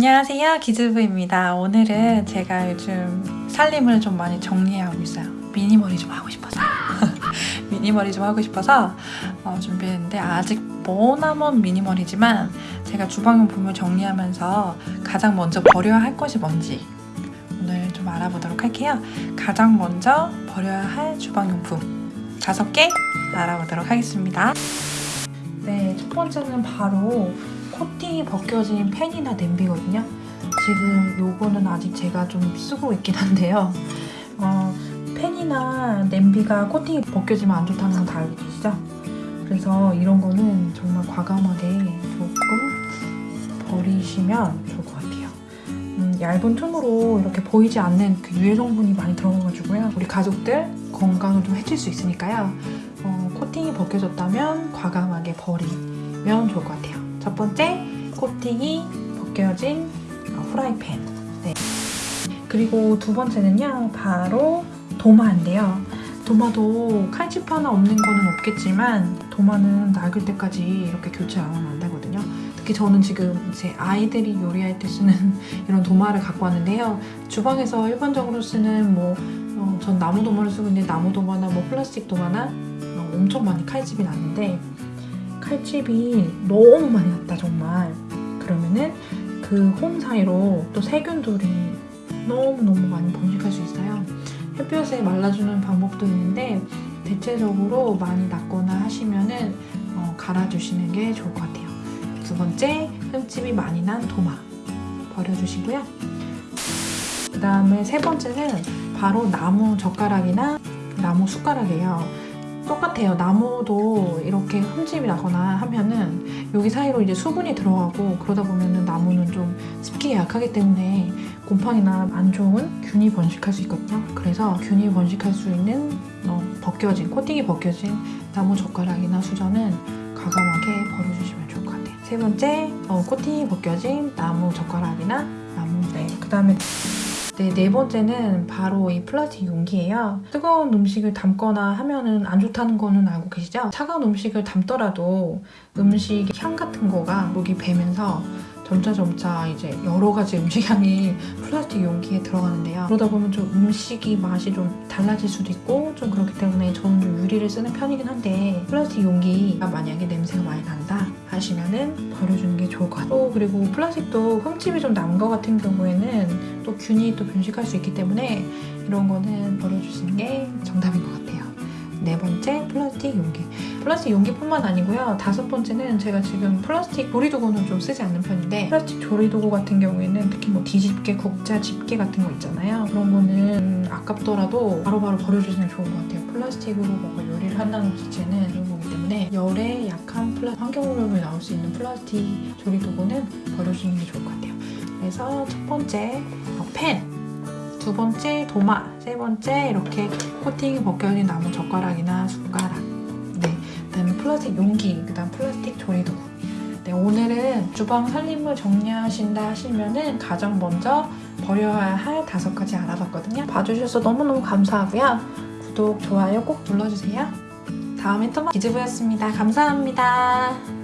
안녕하세요 기즈부입니다. 오늘은 제가 요즘 살림을 좀 많이 정리하고 있어요. 미니멀이 좀 하고 싶어서. 미니멀이 좀 하고 싶어서 어, 준비했는데 아직 머나먼 미니멀이지만 제가 주방용품을 정리하면서 가장 먼저 버려야 할 것이 뭔지 오늘 좀 알아보도록 할게요. 가장 먼저 버려야 할 주방용품. 다섯 개 알아보도록 하겠습니다. 네, 첫 번째는 바로 코팅이 벗겨진 팬이나 냄비거든요. 지금 요거는 아직 제가 좀 쓰고 있긴 한데요. 어, 팬이나 냄비가 코팅이 벗겨지면 안 좋다는 건 다 알고 계시죠? 그래서 이런 거는 정말 과감하게 조금 버리시면 좋을 것 같아요. 음, 얇은 틈으로 이렇게 보이지 않는 그 유해 성분이 많이 들어가가지고요. 우리 가족들 건강을 좀 해칠 수 있으니까요. 어, 코팅이 벗겨졌다면 과감하게 버리면 좋을 것 같아요. 첫 번째, 코팅이 벗겨진 어, 후라이팬. 네. 그리고 두 번째는요, 바로 도마인데요. 도마도 칼집 하나 없는 거는 없겠지만 도마는 낡을 때까지 이렇게 교체 안 하면 안 되거든요. 특히 저는 지금 제 아이들이 요리할 때 쓰는 이런 도마를 갖고 왔는데요. 주방에서 일반적으로 쓰는 뭐, 어, 전 나무 도마를 쓰고 있는데 나무 도마나 뭐 플라스틱 도마나 어, 엄청 많이 칼집이 났는데 칼집이 너무 많이 났다 정말. 그러면은 그 홈 사이로 또 세균들이 너무너무 많이 번식할 수 있어요. 햇볕에 말라주는 방법도 있는데 대체적으로 많이 났거나 하시면은 어, 갈아주시는 게 좋을 것 같아요. 두 번째 흠집이 많이 난 도마. 버려주시고요. 그 다음에 세 번째는 바로 나무 젓가락이나 나무 숟가락이에요 똑같아요. 나무도 이렇게 흠집이 나거나 하면은 여기 사이로 이제 수분이 들어가고 그러다 보면은 나무는 좀 습기에 약하기 때문에 곰팡이나 안 좋은 균이 번식할 수 있거든요. 그래서 균이 번식할 수 있는 어, 벗겨진, 코팅이 벗겨진 나무 젓가락이나 수저는 과감하게 버려주시면 좋을 것 같아요. 세 번째, 어, 코팅이 벗겨진 나무 젓가락이나 나무 네. 그 다음에 네, 네 번째는 바로 이 플라스틱 용기예요. 뜨거운 음식을 담거나 하면은 안 좋다는 거는 알고 계시죠? 차가운 음식을 담더라도 음식 향 같은 거가 목이 배면서 점차 점차 이제 여러 가지 음식 향이 플라스틱 용기에 들어가는데요. 그러다 보면 좀 음식이 맛이 좀 달라질 수도 있고 좀 그렇기 때문에 저는 좀 유리를 쓰는 편이긴 한데 플라스틱 용기가 만약에 냄새가 많이 난다 하시면은 버려주는 게 좋을 것 같아요. 또 그리고 플라스틱도 흠집이 좀난것 같은 경우에는 또 균이 또 변식할 수 있기 때문에 이런 거는 버려주시는 게 정답인 것 같아요. 네 번째 플라스틱 용기 플라스틱 용기뿐만 아니고요. 다섯 번째는 제가 지금 플라스틱 조리도구는 좀 쓰지 않는 편인데 플라스틱 조리도구 같은 경우에는 특히 뭐 뒤집개, 국자, 집게 같은 거 있잖아요. 그런 거는 아깝더라도 바로바로 버려주시면 좋은 것 같아요. 플라스틱으로 뭔가 요리를 한다는 자체는 그런 거기 때문에 열에 약한 플라 환경오염이 나올 수 있는 플라스틱 조리도구는 버려주는 게 좋을 것 같아요. 그래서 첫 번째 어, 펜두 번째 도마, 세 번째 이렇게 코팅이 벗겨진 나무 젓가락이나 숟가락 플라스틱 용기, 그 다음 플라스틱 조리도구 네, 오늘은 주방 살림을 정리하신다 하시면은 가장 먼저 버려야 할 다섯 가지 알아봤거든요. 봐주셔서 너무너무 감사하고요. 구독, 좋아요 꼭 눌러주세요. 다음에 또 기즈부였습니다. 감사합니다.